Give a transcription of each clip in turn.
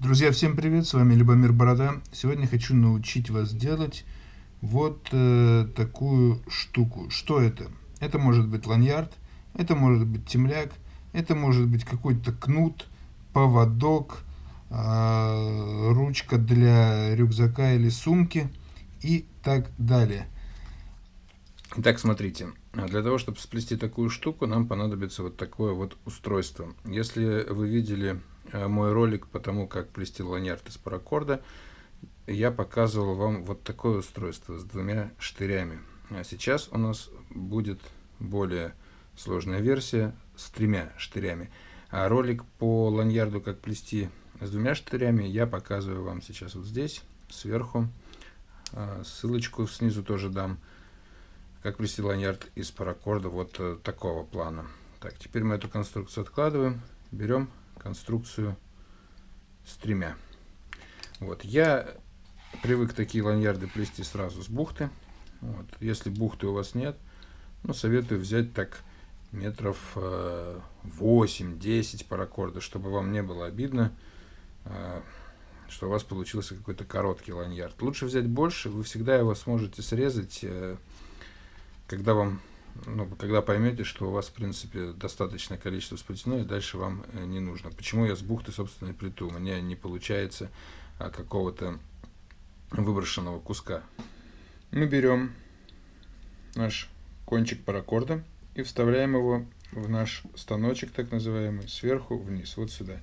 Друзья, всем привет, с вами Любомир Борода. Сегодня хочу научить вас делать вот э, такую штуку. Что это? Это может быть ланьярд, это может быть темляк, это может быть какой-то кнут, поводок, э, ручка для рюкзака или сумки и так далее. Итак, смотрите, для того, чтобы сплести такую штуку, нам понадобится вот такое вот устройство. Если вы видели мой ролик по тому, как плести ланьярд из паракорда, я показывал вам вот такое устройство с двумя штырями. А сейчас у нас будет более сложная версия с тремя штырями. А ролик по ланьярду, как плести с двумя штырями, я показываю вам сейчас вот здесь, сверху. А, ссылочку снизу тоже дам как плести ланьярд из паракорда вот э, такого плана. Так, теперь мы эту конструкцию откладываем, берем конструкцию с тремя. Вот, я привык такие ланьярды плести сразу с бухты. Вот, если бухты у вас нет, ну, советую взять так метров 8-10 э, паракорда, чтобы вам не было обидно, э, что у вас получился какой-то короткий ланьярд. Лучше взять больше, вы всегда его сможете срезать когда вам ну, когда поймете, что у вас, в принципе, достаточное количество сплетено, и дальше вам э, не нужно. Почему я с бухты, собственно, и плету? У меня не получается а, какого-то выброшенного куска. Мы берем наш кончик паракорда и вставляем его в наш станочек, так называемый, сверху вниз, вот сюда.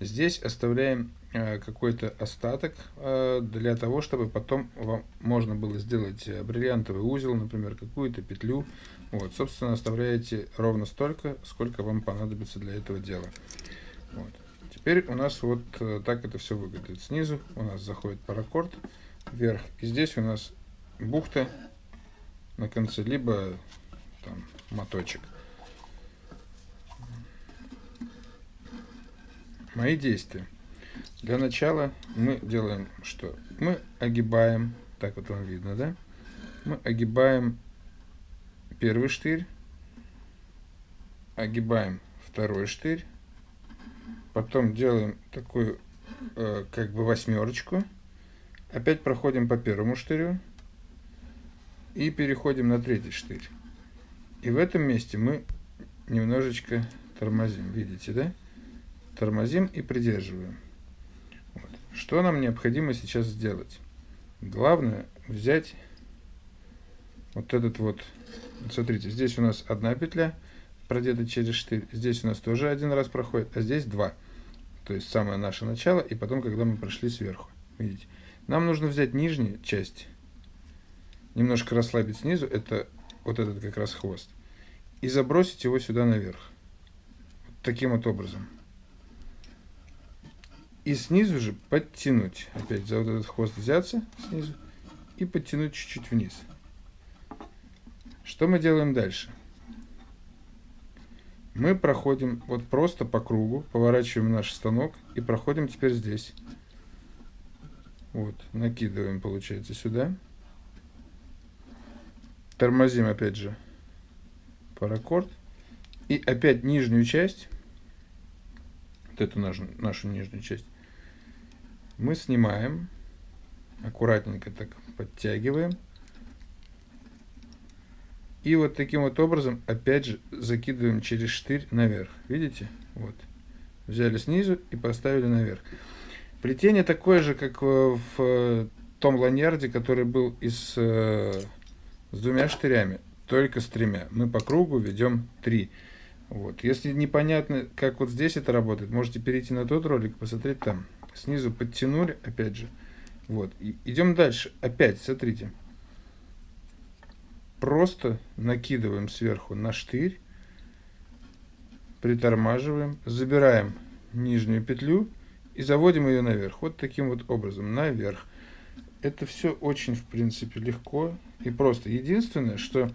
Здесь оставляем какой-то остаток э, для того, чтобы потом вам можно было сделать э, бриллиантовый узел, например, какую-то петлю. Вот, собственно, оставляете ровно столько, сколько вам понадобится для этого дела. Вот. Теперь у нас вот так это все выглядит. Снизу у нас заходит паракорд вверх, и здесь у нас бухта на конце, либо там моточек. Мои действия. Для начала мы делаем что? Мы огибаем, так вот вам видно, да? Мы огибаем первый штырь, огибаем второй штырь, потом делаем такую э, как бы восьмерочку, опять проходим по первому штырю и переходим на третий штырь. И в этом месте мы немножечко тормозим, видите, да? тормозим и придерживаем. Что нам необходимо сейчас сделать? Главное взять вот этот вот, смотрите, здесь у нас одна петля продета через штырь, здесь у нас тоже один раз проходит, а здесь два. То есть самое наше начало, и потом, когда мы прошли сверху. Видите? Нам нужно взять нижнюю часть, немножко расслабить снизу, это вот этот как раз хвост, и забросить его сюда наверх. Таким вот образом. И снизу же подтянуть. Опять за вот этот хвост взяться снизу и подтянуть чуть-чуть вниз. Что мы делаем дальше? Мы проходим вот просто по кругу, поворачиваем наш станок и проходим теперь здесь. Вот, накидываем, получается, сюда. Тормозим опять же паракорд. И опять нижнюю часть, вот эту нашу, нашу нижнюю часть, мы снимаем, аккуратненько так подтягиваем. И вот таким вот образом, опять же, закидываем через штырь наверх. Видите? Вот. Взяли снизу и поставили наверх. Плетение такое же, как в том ланьярде, который был из, э, с двумя штырями, только с тремя. Мы по кругу ведем три. Вот. Если непонятно, как вот здесь это работает, можете перейти на тот ролик, посмотреть там снизу подтянули, опять же. Вот, и идем дальше. Опять, смотрите. Просто накидываем сверху на штырь, притормаживаем, забираем нижнюю петлю и заводим ее наверх. Вот таким вот образом, наверх. Это все очень, в принципе, легко и просто. Единственное, что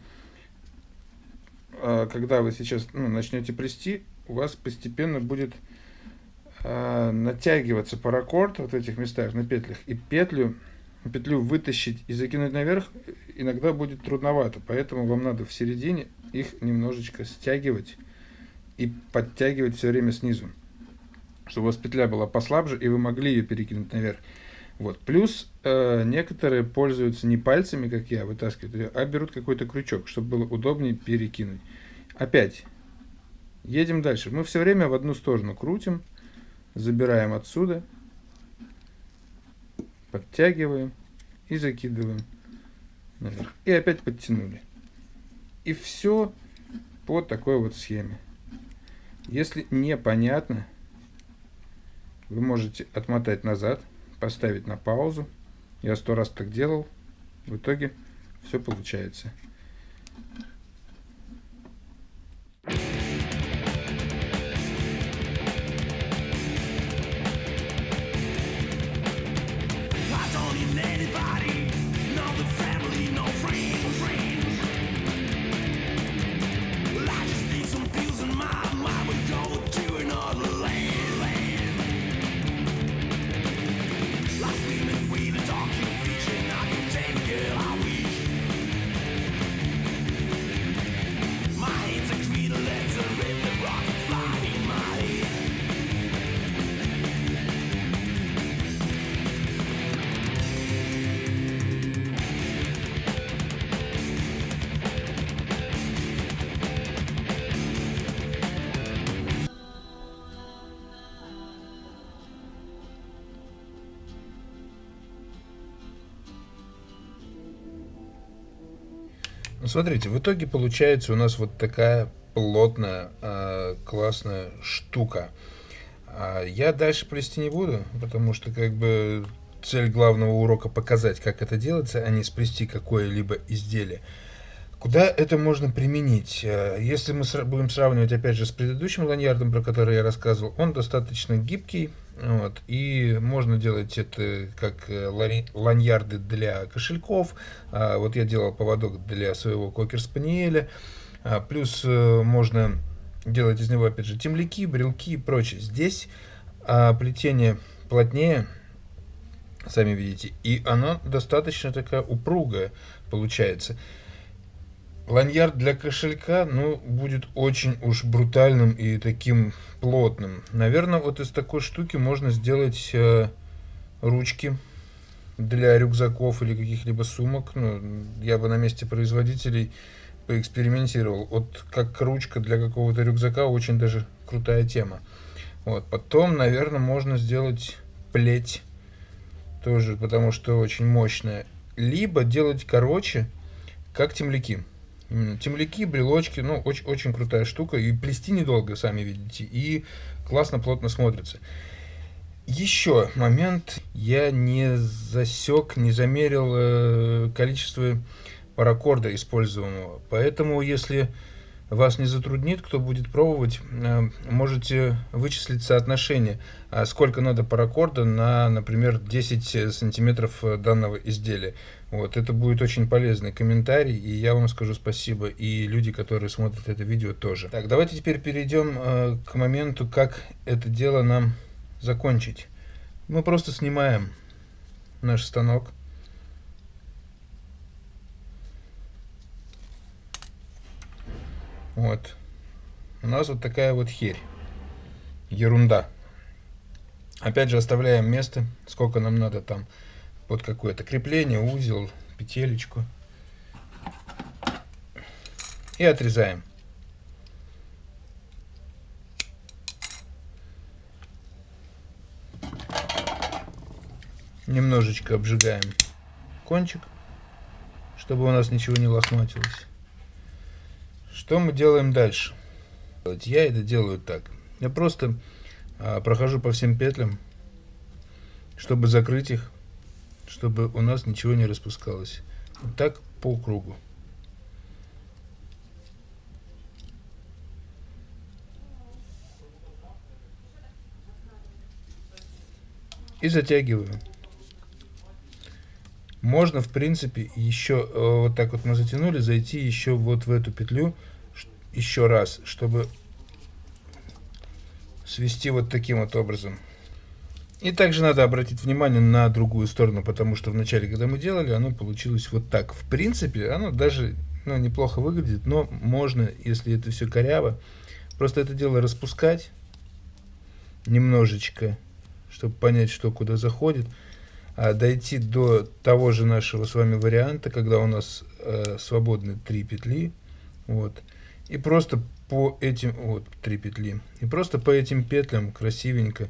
а, когда вы сейчас ну, начнете плести, у вас постепенно будет э, натягиваться паракорд вот в этих местах на петлях, и петлю, петлю вытащить и закинуть наверх иногда будет трудновато, поэтому вам надо в середине их немножечко стягивать и подтягивать все время снизу. чтобы у вас петля была послабже, и вы могли ее перекинуть наверх. Вот. Плюс э, некоторые пользуются не пальцами, как я, вытаскивают, а берут какой-то крючок, чтобы было удобнее перекинуть. Опять, едем дальше. Мы все время в одну сторону крутим, забираем отсюда, подтягиваем и закидываем наверх. И опять подтянули. И все по такой вот схеме. Если непонятно, вы можете отмотать назад, поставить на паузу. Я сто раз так делал. В итоге все получается. Смотрите, в итоге получается у нас вот такая плотная, э, классная штука. А я дальше плести не буду, потому что как бы цель главного урока показать, как это делается, а не сплести какое-либо изделие. Куда это можно применить? Э, если мы будем сравнивать, опять же, с предыдущим ланьярдом, про который я рассказывал, он достаточно гибкий, вот, и можно делать это как э, ланьярды для кошельков. А, вот я делал поводок для своего кокер-спаниеля. А, плюс э, можно делать из него, опять же, темляки, брелки и прочее. Здесь а, плетение плотнее, сами видите, и оно достаточно такая упругая получается ланьярд для кошелька, ну, будет очень уж брутальным и таким плотным. Наверное, вот из такой штуки можно сделать э, ручки для рюкзаков или каких-либо сумок. Ну, я бы на месте производителей поэкспериментировал. Вот как ручка для какого-то рюкзака очень даже крутая тема. Вот. Потом, наверное, можно сделать плеть тоже, потому что очень мощная. Либо делать короче, как темляки. Темляки, брелочки, ну, очень, очень крутая штука. И плести недолго, сами видите. И классно, плотно смотрится. Еще момент. Я не засек, не замерил э, количество паракорда используемого. Поэтому, если вас не затруднит, кто будет пробовать, э, можете вычислить соотношение, а сколько надо паракорда на, например, 10 сантиметров данного изделия. Вот, это будет очень полезный комментарий, и я вам скажу спасибо, и люди, которые смотрят это видео, тоже. Так, давайте теперь перейдем э, к моменту, как это дело нам закончить. Мы просто снимаем наш станок. Вот. У нас вот такая вот херь. Ерунда. Опять же оставляем место, сколько нам надо там под какое-то крепление, узел, петелечку. И отрезаем. Немножечко обжигаем кончик, чтобы у нас ничего не лохматилось. Что мы делаем дальше? Я это делаю так. Я просто а, прохожу по всем петлям, чтобы закрыть их чтобы у нас ничего не распускалось. Вот так по кругу. И затягиваю. Можно, в принципе, еще э, вот так вот мы затянули, зайти еще вот в эту петлю еще раз, чтобы свести вот таким вот образом. И также надо обратить внимание на другую сторону, потому что вначале, когда мы делали, оно получилось вот так. В принципе, оно даже ну, неплохо выглядит, но можно, если это все коряво, просто это дело распускать немножечко, чтобы понять, что куда заходит, а дойти до того же нашего с вами варианта, когда у нас э, свободны три петли, вот, и просто по этим, вот, три петли, и просто по этим петлям красивенько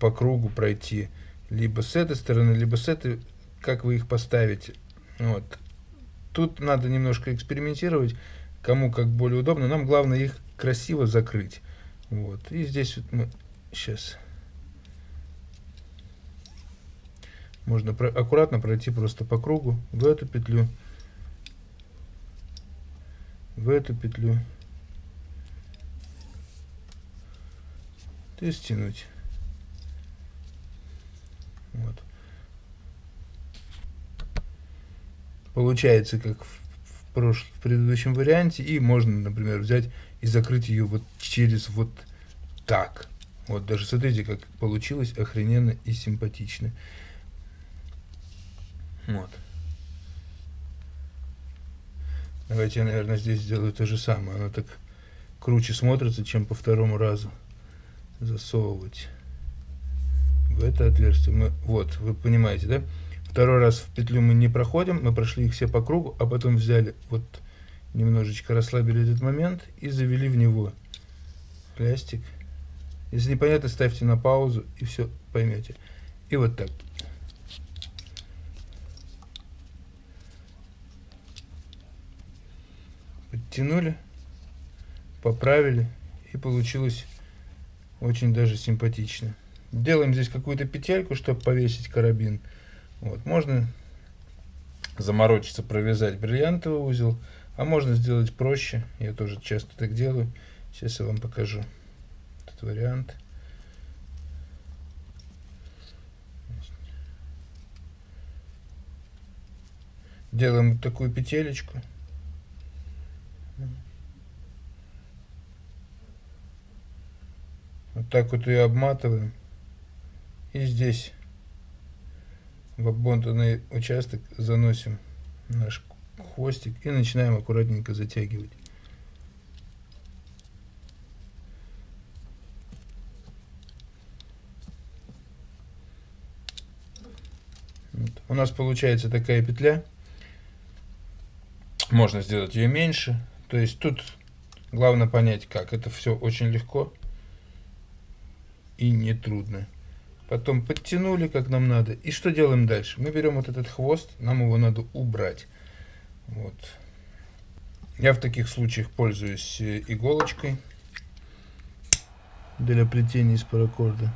по кругу пройти, либо с этой стороны, либо с этой, как вы их поставите, вот. Тут надо немножко экспериментировать, кому как более удобно, нам главное их красиво закрыть, вот, и здесь вот мы сейчас можно аккуратно пройти просто по кругу в эту петлю в эту петлю. И стянуть вот. Получается как в, в, прош... в предыдущем варианте и можно например взять и закрыть ее вот через вот так. Вот даже смотрите как получилось охрененно и симпатично. Вот. Давайте наверное, здесь сделаю то же самое. Оно так круче смотрится, чем по второму разу засовывать в это отверстие. Мы, вот, вы понимаете, да? Второй раз в петлю мы не проходим, мы прошли их все по кругу, а потом взяли, вот, немножечко расслабили этот момент и завели в него пластик. Если непонятно, ставьте на паузу и все поймете. И вот так. Подтянули, поправили и получилось очень даже симпатично. Делаем здесь какую-то петельку, чтобы повесить карабин. Вот, можно заморочиться, провязать бриллиантовый узел, а можно сделать проще. Я тоже часто так делаю. Сейчас я вам покажу этот вариант. Делаем такую петелечку. Так вот ее обматываем. И здесь в обмотанный участок заносим наш хвостик и начинаем аккуратненько затягивать. Вот. У нас получается такая петля. Можно сделать ее меньше. То есть тут главное понять как. Это все очень легко и не трудно. Потом подтянули, как нам надо. И что делаем дальше? Мы берем вот этот хвост, нам его надо убрать. Вот. Я в таких случаях пользуюсь э, иголочкой для плетения из паракорда.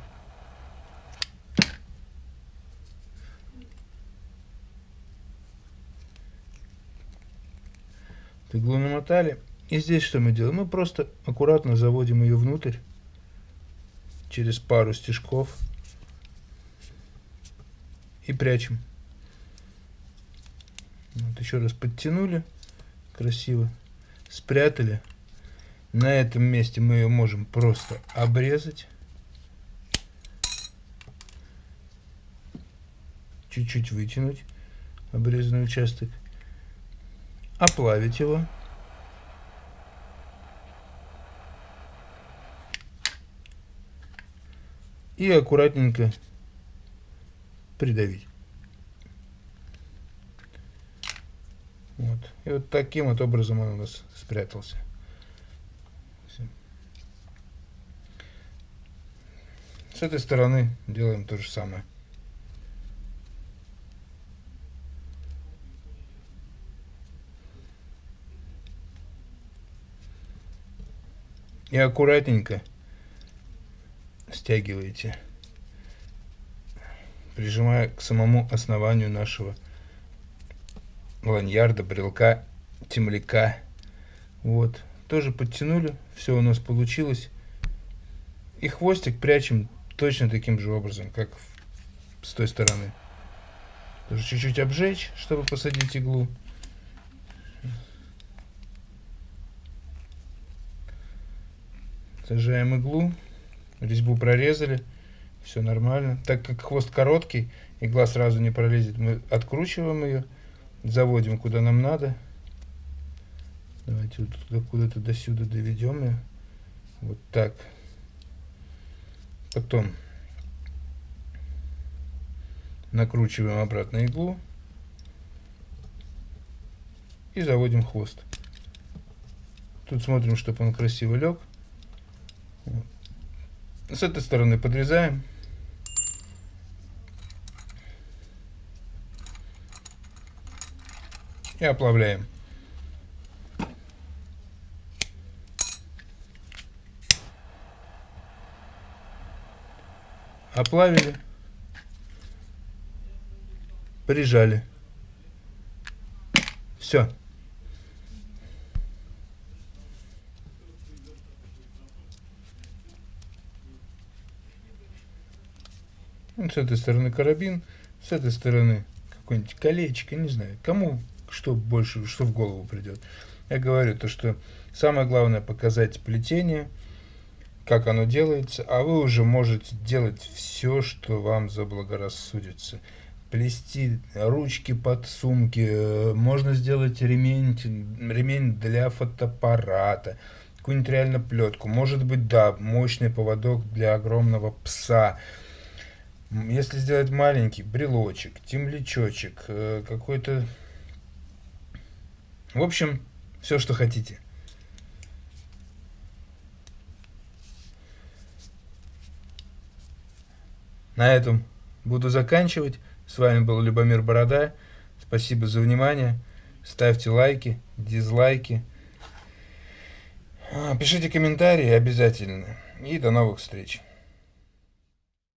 Иглу намотали. И здесь что мы делаем? Мы просто аккуратно заводим ее внутрь через пару стежков и прячем. Вот еще раз подтянули красиво, спрятали. На этом месте мы ее можем просто обрезать. Чуть-чуть вытянуть обрезанный участок. Оплавить его. И аккуратненько придавить. Вот. И вот таким вот образом он у нас спрятался. С этой стороны делаем то же самое. И аккуратненько стягиваете, прижимая к самому основанию нашего ланьярда, брелка, темляка. Вот, тоже подтянули, все у нас получилось. И хвостик прячем точно таким же образом, как с той стороны. Тоже чуть-чуть обжечь, чтобы посадить иглу. Сажаем иглу резьбу прорезали, все нормально. Так как хвост короткий, игла сразу не пролезет, мы откручиваем ее, заводим куда нам надо. Давайте вот куда-то до сюда доведем ее. Вот так. Потом накручиваем обратно иглу и заводим хвост. Тут смотрим, чтобы он красиво лег. С этой стороны подрезаем. И оплавляем. Оплавили. Прижали. Все. Вот с этой стороны карабин, с этой стороны какое-нибудь колечко, не знаю, кому что больше, что в голову придет. Я говорю то, что самое главное показать плетение, как оно делается, а вы уже можете делать все, что вам заблагорассудится. Плести ручки под сумки, э, можно сделать ремень, ремень для фотоаппарата, какую-нибудь реально плетку, может быть, да, мощный поводок для огромного пса, если сделать маленький брелочек, темлячочек, э, какой-то... В общем, все, что хотите. На этом буду заканчивать. С вами был Любомир Борода. Спасибо за внимание. Ставьте лайки, дизлайки. А, пишите комментарии обязательно. И до новых встреч.